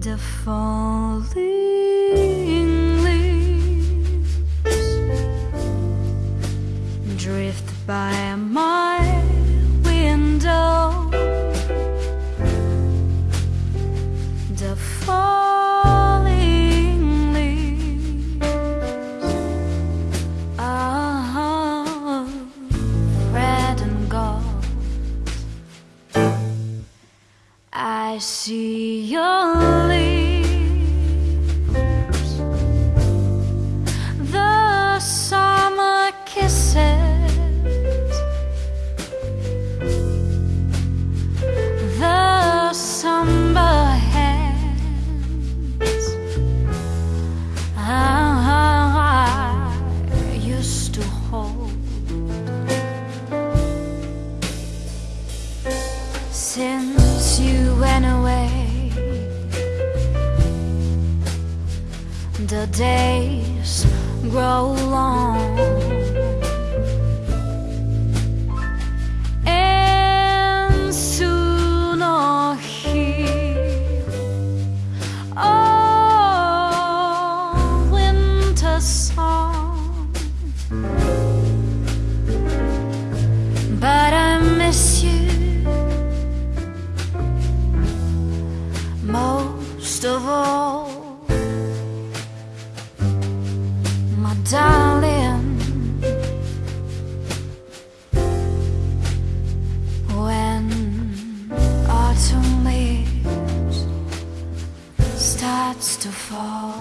the falling see your lips, the summer kisses, the summer hands. I used to hold. Since you the days grow long, and soon hear winter song. Starts to fall.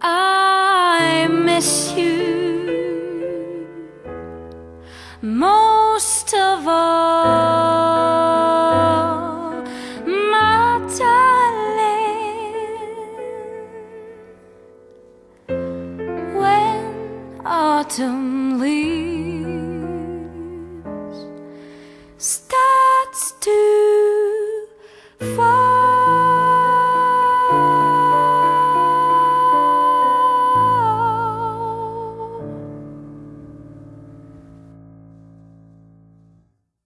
I miss you most of all, my darling. When autumn leaves